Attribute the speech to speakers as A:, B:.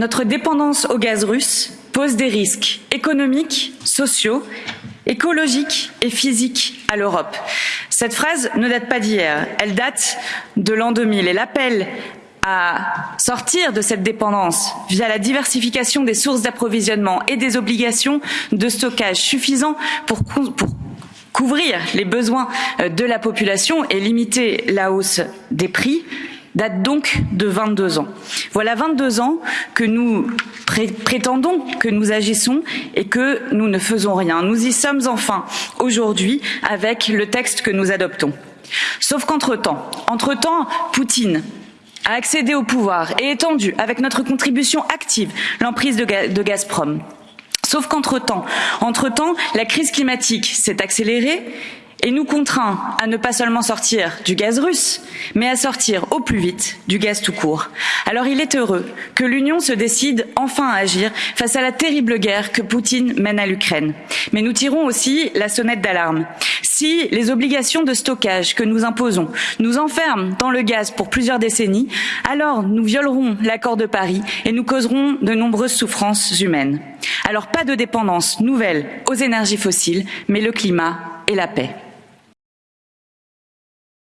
A: Notre dépendance au gaz russe pose des risques économiques, sociaux, écologiques et physiques à l'Europe. Cette phrase ne date pas d'hier, elle date de l'an 2000 et l'appel à sortir de cette dépendance via la diversification des sources d'approvisionnement et des obligations de stockage suffisant pour, pour couvrir les besoins de la population et limiter la hausse des prix date donc de 22 ans. Voilà 22 ans que nous pré prétendons que nous agissons et que nous ne faisons rien. Nous y sommes enfin aujourd'hui avec le texte que nous adoptons. Sauf qu'entre-temps, entre-temps, Poutine a accédé au pouvoir et étendu, avec notre contribution active, l'emprise de, de Gazprom. Sauf qu'entre-temps, entre-temps, la crise climatique s'est accélérée et nous contraint à ne pas seulement sortir du gaz russe, mais à sortir au plus vite du gaz tout court. Alors il est heureux que l'Union se décide enfin à agir face à la terrible guerre que Poutine mène à l'Ukraine. Mais nous tirons aussi la sonnette d'alarme. Si les obligations de stockage que nous imposons nous enferment dans le gaz pour plusieurs décennies, alors nous violerons l'accord de Paris et nous causerons de nombreuses souffrances humaines. Alors pas de dépendance nouvelle aux énergies fossiles, mais le climat et la paix.